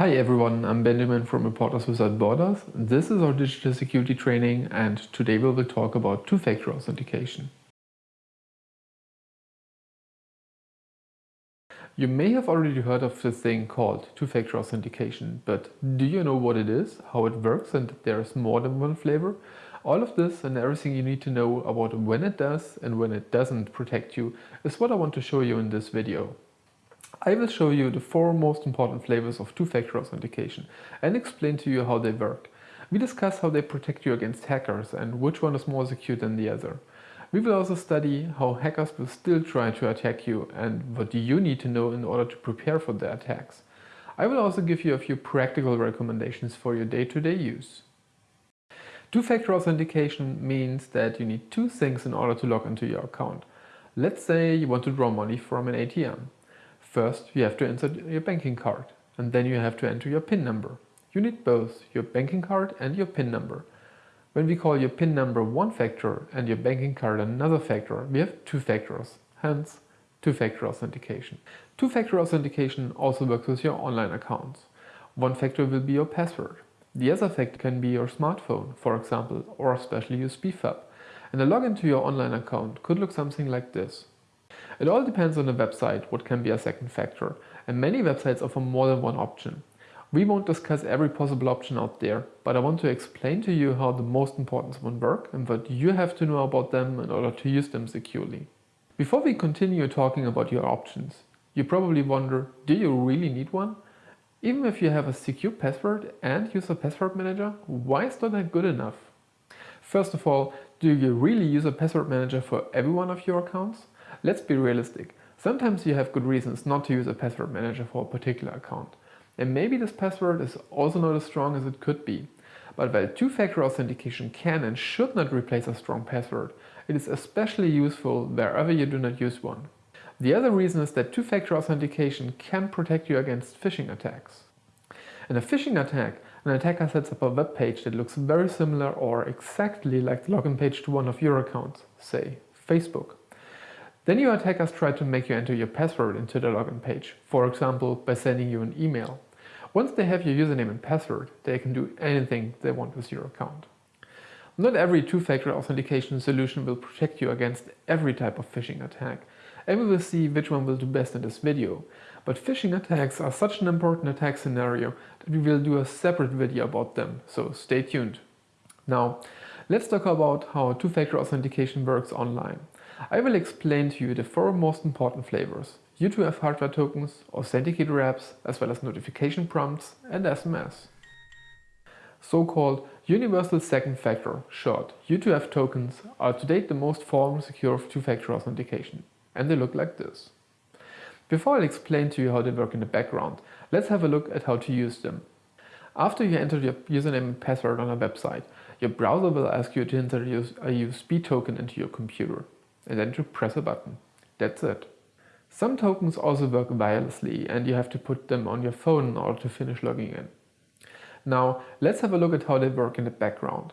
Hi everyone, I'm Benjamin from Reporters Without Borders. This is our digital security training and today we will talk about two-factor authentication. You may have already heard of this thing called two-factor authentication, but do you know what it is, how it works and that there is more than one flavor? All of this and everything you need to know about when it does and when it doesn't protect you is what I want to show you in this video. I will show you the four most important flavors of two-factor authentication and explain to you how they work. We discuss how they protect you against hackers and which one is more secure than the other. We will also study how hackers will still try to attack you and what do you need to know in order to prepare for their attacks. I will also give you a few practical recommendations for your day-to-day -day use. Two-factor authentication means that you need two things in order to log into your account. Let's say you want to draw money from an ATM. First, you have to insert your banking card and then you have to enter your PIN number. You need both your banking card and your PIN number. When we call your PIN number one factor and your banking card another factor, we have two factors, hence two-factor authentication. Two-factor authentication also works with your online accounts. One factor will be your password. The other factor can be your smartphone, for example, or a special USB. And the login to your online account could look something like this. It all depends on the website what can be a second factor and many websites offer more than one option. We won't discuss every possible option out there, but I want to explain to you how the most important ones work and what you have to know about them in order to use them securely. Before we continue talking about your options, you probably wonder, do you really need one? Even if you have a secure password and use a password manager, why is that good enough? First of all, do you really use a password manager for every one of your accounts? Let's be realistic. Sometimes you have good reasons not to use a password manager for a particular account. And maybe this password is also not as strong as it could be. But while two-factor authentication can and should not replace a strong password, it is especially useful wherever you do not use one. The other reason is that two-factor authentication can protect you against phishing attacks. In a phishing attack, an attacker sets up a web page that looks very similar or exactly like the login page to one of your accounts, say Facebook. Then your attackers try to make you enter your password into the login page, for example by sending you an email. Once they have your username and password, they can do anything they want with your account. Not every two-factor authentication solution will protect you against every type of phishing attack, and we will see which one will do best in this video. But phishing attacks are such an important attack scenario that we will do a separate video about them, so stay tuned. Now, let's talk about how two-factor authentication works online. I will explain to you the four most important flavors. U2F hardware tokens, authenticator apps, as well as notification prompts and SMS. So-called Universal Second Factor, short U2F tokens, are to date the most formal secure two-factor authentication. And they look like this. Before I explain to you how they work in the background, let's have a look at how to use them. After you enter your username and password on a website, your browser will ask you to enter a USB token into your computer and then to press a button. That's it. Some tokens also work wirelessly and you have to put them on your phone in order to finish logging in. Now let's have a look at how they work in the background.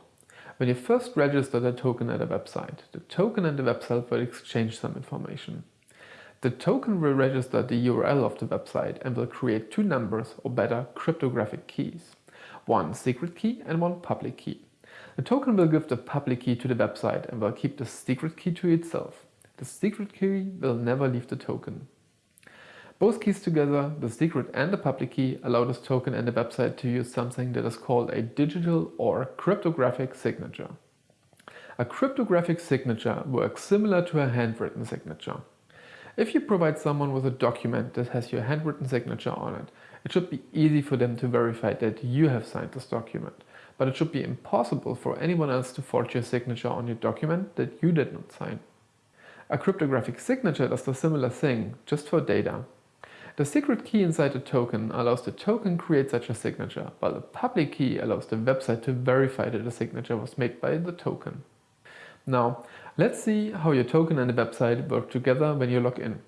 When you first register the token at a website, the token and the website will exchange some information. The token will register the URL of the website and will create two numbers or better cryptographic keys. One secret key and one public key. The token will give the public key to the website and will keep the secret key to itself. The secret key will never leave the token. Both keys together, the secret and the public key, allow this token and the website to use something that is called a digital or cryptographic signature. A cryptographic signature works similar to a handwritten signature. If you provide someone with a document that has your handwritten signature on it, it should be easy for them to verify that you have signed this document but it should be impossible for anyone else to forge your signature on your document that you did not sign. A cryptographic signature does a similar thing, just for data. The secret key inside the token allows the token create such a signature, while the public key allows the website to verify that the signature was made by the token. Now, let's see how your token and the website work together when you log in.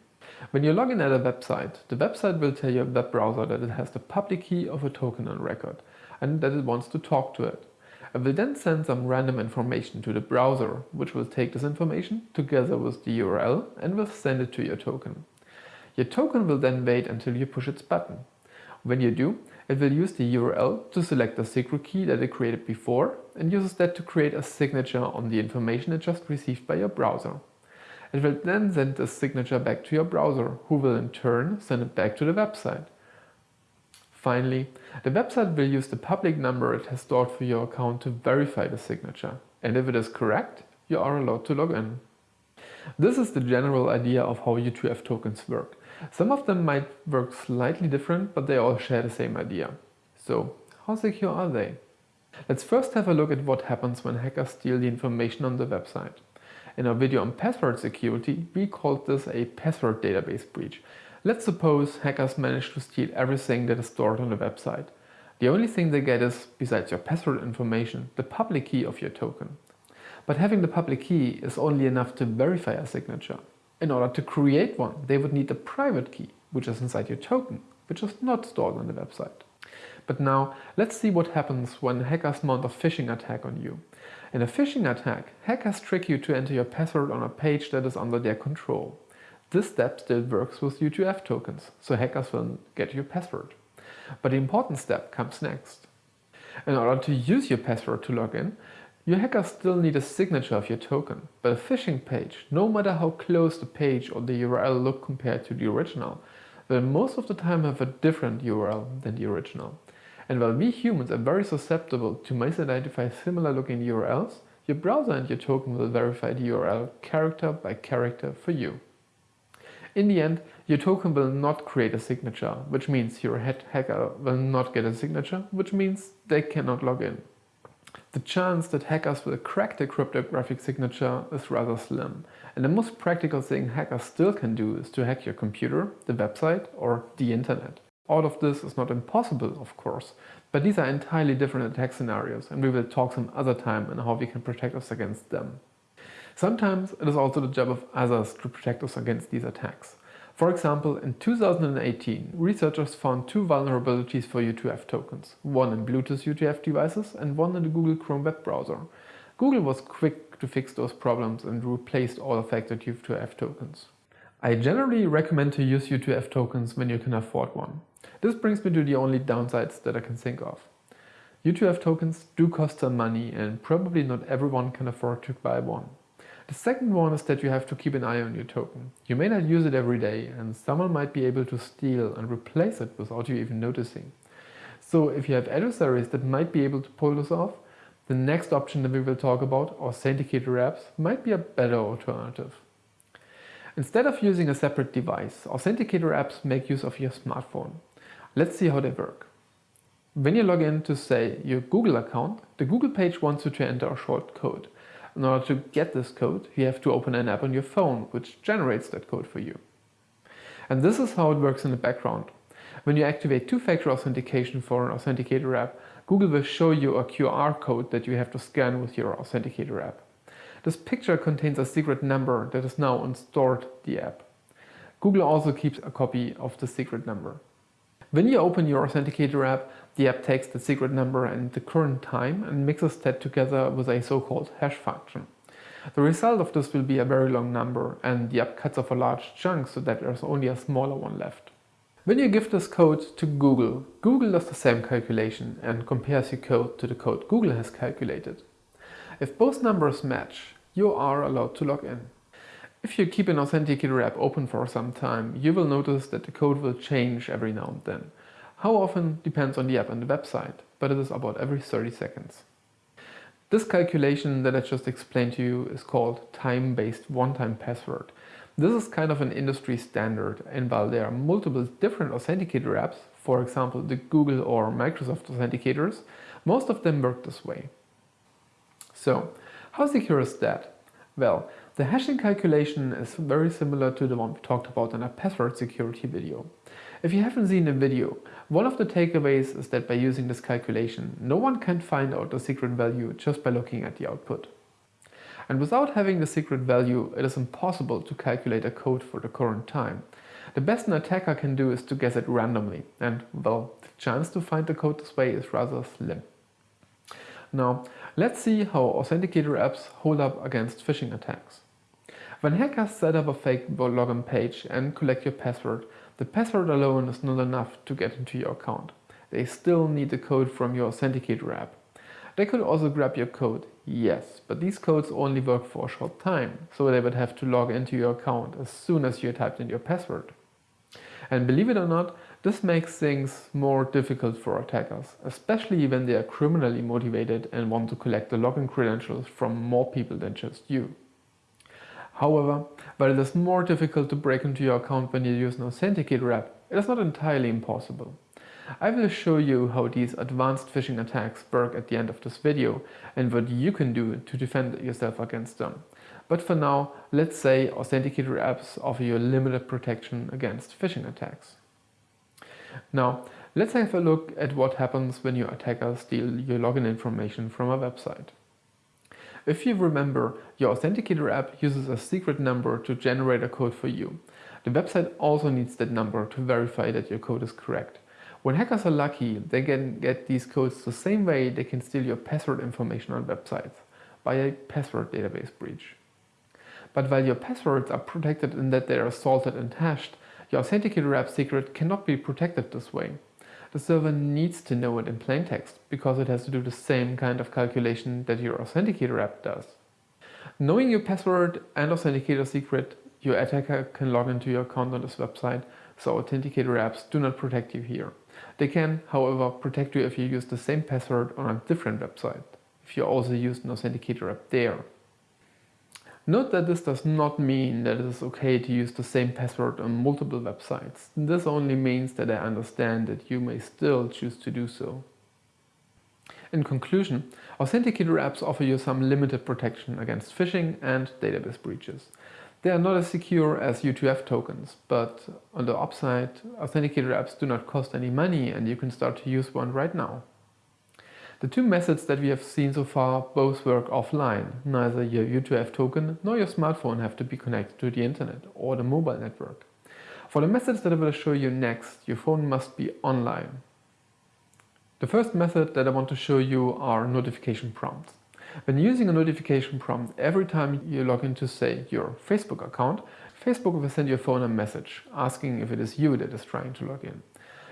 When you log in at a website, the website will tell your web browser that it has the public key of a token on record and that it wants to talk to it. It will then send some random information to the browser, which will take this information together with the URL and will send it to your token. Your token will then wait until you push its button. When you do, it will use the URL to select the secret key that it created before and uses that to create a signature on the information it just received by your browser. It will then send the signature back to your browser, who will in turn send it back to the website. Finally, the website will use the public number it has stored for your account to verify the signature. And if it is correct, you are allowed to log in. This is the general idea of how U2F tokens work. Some of them might work slightly different, but they all share the same idea. So, how secure are they? Let's first have a look at what happens when hackers steal the information on the website. In our video on password security, we called this a password database breach. Let's suppose hackers manage to steal everything that is stored on the website. The only thing they get is, besides your password information, the public key of your token. But having the public key is only enough to verify a signature. In order to create one, they would need a private key, which is inside your token, which is not stored on the website. But now, let's see what happens when hackers mount a phishing attack on you. In a phishing attack, hackers trick you to enter your password on a page that is under their control. This step still works with U2F tokens, so hackers will get your password. But the important step comes next. In order to use your password to log in, your hacker still need a signature of your token, but a phishing page, no matter how close the page or the URL look compared to the original, will most of the time have a different URL than the original. And while we humans are very susceptible to misidentify similar looking URLs, your browser and your token will verify the URL character by character for you. In the end, your token will not create a signature, which means your head hacker will not get a signature, which means they cannot log in. The chance that hackers will crack the cryptographic signature is rather slim, and the most practical thing hackers still can do is to hack your computer, the website or the internet. All of this is not impossible, of course, but these are entirely different attack scenarios and we will talk some other time on how we can protect us against them. Sometimes it is also the job of others to protect us against these attacks. For example, in 2018, researchers found two vulnerabilities for U2F tokens, one in Bluetooth U2F devices and one in the Google Chrome web browser. Google was quick to fix those problems and replaced all affected U2F tokens. I generally recommend to use U2F tokens when you can afford one. This brings me to the only downsides that I can think of. U2F tokens do cost some money and probably not everyone can afford to buy one. The second one is that you have to keep an eye on your token. You may not use it every day and someone might be able to steal and replace it without you even noticing. So if you have adversaries that might be able to pull this off, the next option that we will talk about, authenticator apps, might be a better alternative. Instead of using a separate device, authenticator apps make use of your smartphone. Let's see how they work. When you log in to say your Google account, the Google page wants you to enter a short code. In order to get this code, you have to open an app on your phone, which generates that code for you. And this is how it works in the background. When you activate two-factor authentication for an authenticator app, Google will show you a QR code that you have to scan with your authenticator app. This picture contains a secret number that is now stored in the app. Google also keeps a copy of the secret number. When you open your Authenticator app, the app takes the secret number and the current time and mixes that together with a so-called hash function. The result of this will be a very long number and the app cuts off a large chunk so that there's only a smaller one left. When you give this code to Google, Google does the same calculation and compares your code to the code Google has calculated. If both numbers match, you are allowed to log in. If you keep an Authenticator app open for some time, you will notice that the code will change every now and then. How often depends on the app and the website, but it is about every 30 seconds. This calculation that I just explained to you is called time-based one-time password. This is kind of an industry standard and while there are multiple different authenticator apps, for example the Google or Microsoft authenticators, most of them work this way. So, how secure is that? Well, the hashing calculation is very similar to the one we talked about in a password security video. If you haven't seen the video, one of the takeaways is that by using this calculation, no one can find out the secret value just by looking at the output. And without having the secret value, it is impossible to calculate a code for the current time. The best an attacker can do is to guess it randomly, and well, the chance to find the code this way is rather slim. Now, let's see how authenticator apps hold up against phishing attacks. When hackers set up a fake login page and collect your password, The password alone is not enough to get into your account. They still need the code from your Authenticator app. They could also grab your code, yes, but these codes only work for a short time, so they would have to log into your account as soon as you typed in your password. And believe it or not, this makes things more difficult for attackers, especially when they are criminally motivated and want to collect the login credentials from more people than just you. However, while it is more difficult to break into your account when you use an Authenticator app, it is not entirely impossible. I will show you how these advanced phishing attacks work at the end of this video and what you can do to defend yourself against them. But for now, let's say Authenticator apps offer you limited protection against phishing attacks. Now, let's have a look at what happens when your attacker steal your login information from a website. If you remember, your Authenticator app uses a secret number to generate a code for you. The website also needs that number to verify that your code is correct. When hackers are lucky, they can get these codes the same way they can steal your password information on websites, by a password database breach. But while your passwords are protected in that they are salted and hashed, your Authenticator app secret cannot be protected this way. The server needs to know it in plain text, because it has to do the same kind of calculation that your Authenticator app does. Knowing your password and Authenticator secret, your attacker can log into your account on this website, so Authenticator apps do not protect you here. They can, however, protect you if you use the same password on a different website, if you also use an Authenticator app there. Note that this does not mean that it is okay to use the same password on multiple websites. This only means that I understand that you may still choose to do so. In conclusion, Authenticator apps offer you some limited protection against phishing and database breaches. They are not as secure as U2F tokens, but on the upside, Authenticator apps do not cost any money and you can start to use one right now. The two methods that we have seen so far both work offline. Neither your U2F token nor your smartphone have to be connected to the internet or the mobile network. For the methods that I will show you next, your phone must be online. The first method that I want to show you are notification prompts. When using a notification prompt, every time you log into, say, your Facebook account, Facebook will send your phone a message asking if it is you that is trying to log in.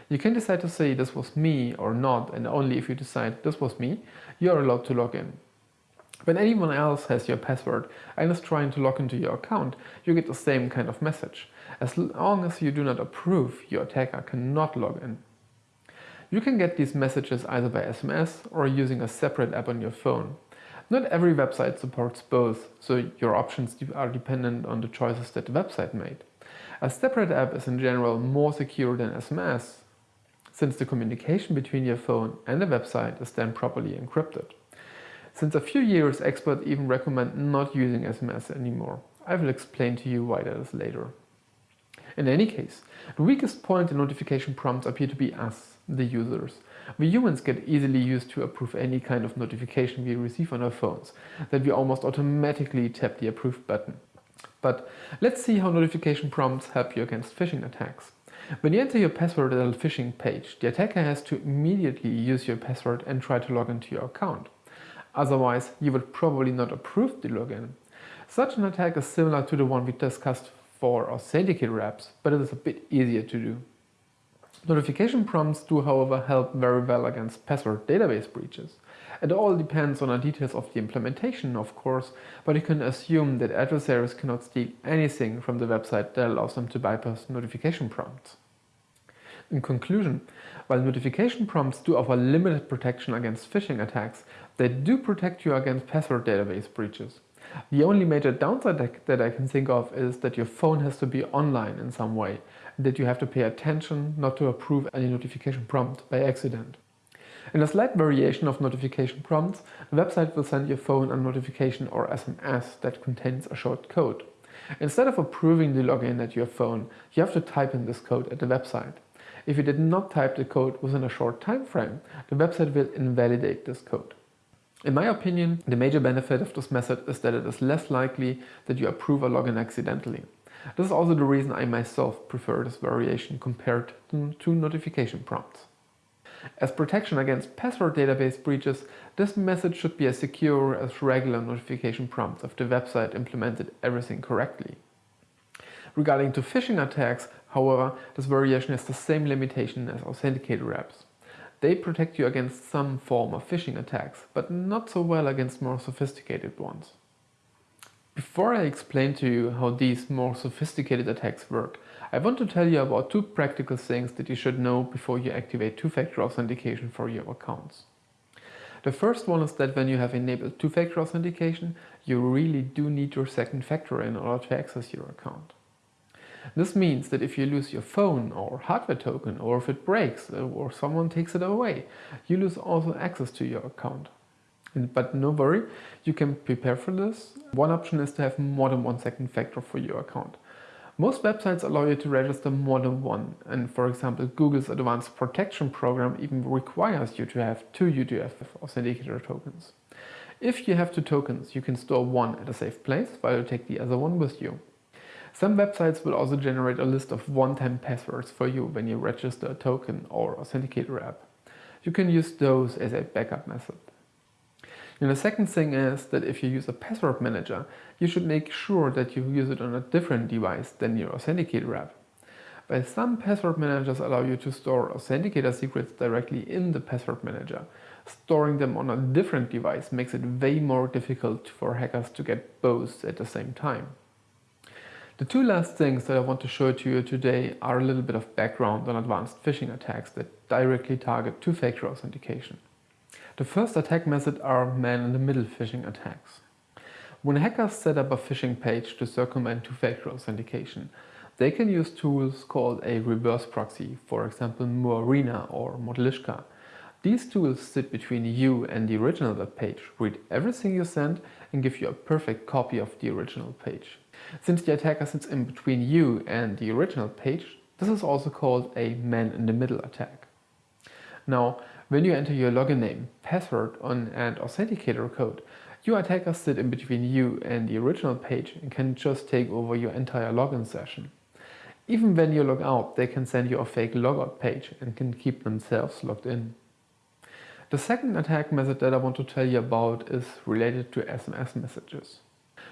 You can decide to say this was me or not and only if you decide this was me, you are allowed to log in. When anyone else has your password and is trying to log into your account, you get the same kind of message. As long as you do not approve, your attacker cannot log in. You can get these messages either by SMS or using a separate app on your phone. Not every website supports both, so your options are dependent on the choices that the website made. A separate app is in general more secure than SMS, since the communication between your phone and the website is then properly encrypted. Since a few years, experts even recommend not using SMS anymore. I will explain to you why that is later. In any case, the weakest point in notification prompts appear to be us, the users. We humans get easily used to approve any kind of notification we receive on our phones, that we almost automatically tap the approve button. But let's see how notification prompts help you against phishing attacks. When you enter your password at a phishing page, the attacker has to immediately use your password and try to log into your account. Otherwise, you would probably not approve the login. Such an attack is similar to the one we discussed for Authenticator apps, but it is a bit easier to do. Notification prompts do however help very well against password database breaches. It all depends on the details of the implementation, of course, but you can assume that adversaries cannot steal anything from the website that allows them to bypass notification prompts. In conclusion, while notification prompts do offer limited protection against phishing attacks, they do protect you against password database breaches. The only major downside that I can think of is that your phone has to be online in some way, and that you have to pay attention not to approve any notification prompt by accident. In a slight variation of notification prompts, the website will send your phone a notification or SMS that contains a short code. Instead of approving the login at your phone, you have to type in this code at the website. If you did not type the code within a short time frame, the website will invalidate this code. In my opinion, the major benefit of this method is that it is less likely that you approve a login accidentally. This is also the reason I myself prefer this variation compared to notification prompts. As protection against password database breaches, this method should be as secure as regular notification prompts if the website implemented everything correctly. Regarding to phishing attacks, However, this variation has the same limitation as authenticator apps. They protect you against some form of phishing attacks, but not so well against more sophisticated ones. Before I explain to you how these more sophisticated attacks work, I want to tell you about two practical things that you should know before you activate two-factor authentication for your accounts. The first one is that when you have enabled two-factor authentication, you really do need your second factor in order to access your account. This means that if you lose your phone or hardware token or if it breaks or someone takes it away, you lose also access to your account. But no worry, you can prepare for this. One option is to have more than one second factor for your account. Most websites allow you to register more than one and for example Google's advanced protection program even requires you to have two U2F authenticator tokens. If you have two tokens, you can store one at a safe place while you take the other one with you. Some websites will also generate a list of one-time passwords for you when you register a token or authenticator app. You can use those as a backup method. And the second thing is that if you use a password manager, you should make sure that you use it on a different device than your authenticator app. While some password managers allow you to store authenticator secrets directly in the password manager, storing them on a different device makes it way more difficult for hackers to get both at the same time. The two last things that I want to show to you today are a little bit of background on advanced phishing attacks that directly target two-factor authentication. The first attack method are man-in-the-middle phishing attacks. When hackers set up a phishing page to circumvent two-factor authentication, they can use tools called a reverse proxy, for example Muraena or Modlishka. These tools sit between you and the original web page, read everything you send and give you a perfect copy of the original page. Since the attacker sits in between you and the original page, this is also called a man-in-the-middle attack. Now, when you enter your login name, password and authenticator code, your attackers sit in between you and the original page and can just take over your entire login session. Even when you log out, they can send you a fake logout page and can keep themselves logged in. The second attack method that I want to tell you about is related to SMS messages.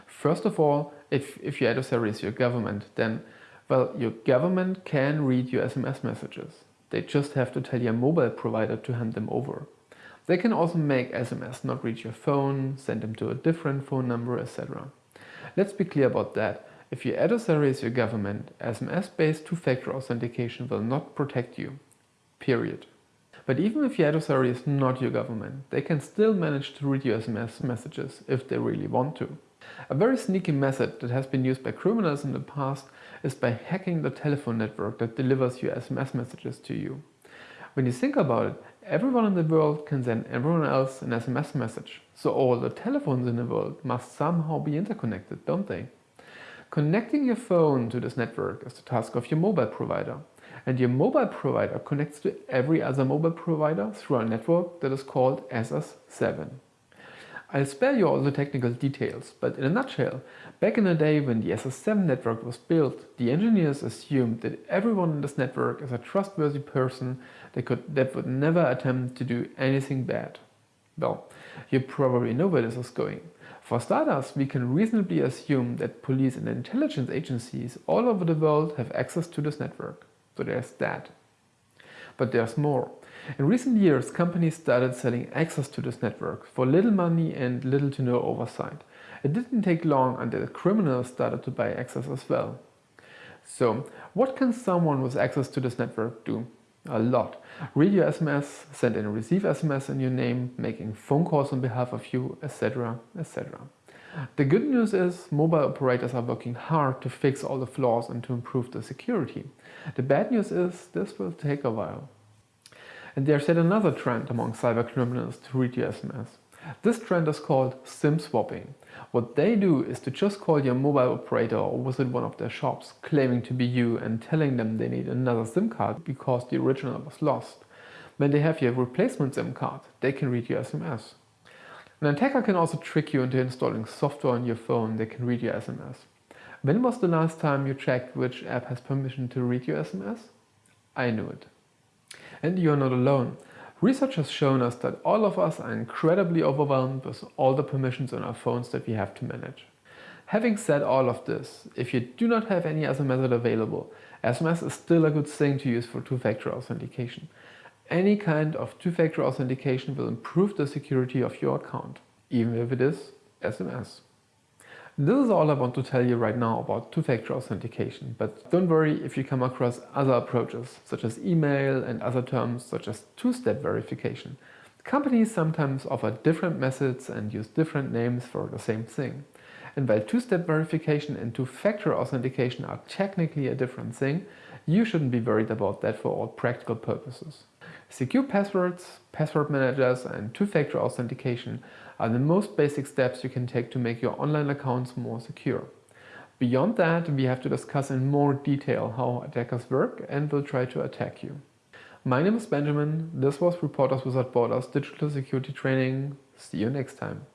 First of all, if, if your adversary is your government, then, well, your government can read your SMS messages. They just have to tell your mobile provider to hand them over. They can also make SMS not reach your phone, send them to a different phone number, etc. Let's be clear about that. If your adversary is your government, SMS-based two-factor authentication will not protect you. Period. But even if your adversary is not your government, they can still manage to read your SMS messages if they really want to. A very sneaky method that has been used by criminals in the past is by hacking the telephone network that delivers your SMS messages to you. When you think about it, everyone in the world can send everyone else an SMS message, so all the telephones in the world must somehow be interconnected, don't they? Connecting your phone to this network is the task of your mobile provider. And your mobile provider connects to every other mobile provider through a network that is called SS7. I'll spare you all the technical details, but in a nutshell, back in the day when the SS7 network was built, the engineers assumed that everyone in this network is a trustworthy person that, could, that would never attempt to do anything bad. Well, you probably know where this is going. For starters, we can reasonably assume that police and intelligence agencies all over the world have access to this network. So there's that. But there's more. In recent years, companies started selling access to this network for little money and little to no oversight. It didn't take long until criminals started to buy access as well. So, what can someone with access to this network do? A lot. Read your SMS, send and receive SMS in your name, making phone calls on behalf of you, etc. etc. The good news is mobile operators are working hard to fix all the flaws and to improve the security. The bad news is this will take a while. And there's yet another trend among cybercriminals to read your SMS. This trend is called SIM swapping. What they do is to just call your mobile operator or visit one of their shops claiming to be you and telling them they need another SIM card because the original was lost. When they have your replacement SIM card, they can read your SMS. An attacker can also trick you into installing software on your phone that can read your SMS. When was the last time you checked which app has permission to read your SMS? I knew it. And you're not alone. Research has shown us that all of us are incredibly overwhelmed with all the permissions on our phones that we have to manage. Having said all of this, if you do not have any other method available, SMS is still a good thing to use for two-factor authentication. Any kind of two-factor authentication will improve the security of your account, even if it is SMS. This is all I want to tell you right now about two-factor authentication, but don't worry if you come across other approaches, such as email and other terms such as two-step verification. Companies sometimes offer different methods and use different names for the same thing. And while two-step verification and two-factor authentication are technically a different thing, you shouldn't be worried about that for all practical purposes. Secure passwords, password managers and two-factor authentication are the most basic steps you can take to make your online accounts more secure. Beyond that, we have to discuss in more detail how attackers work and will try to attack you. My name is Benjamin, this was Reporters Without Borders Digital Security Training. See you next time.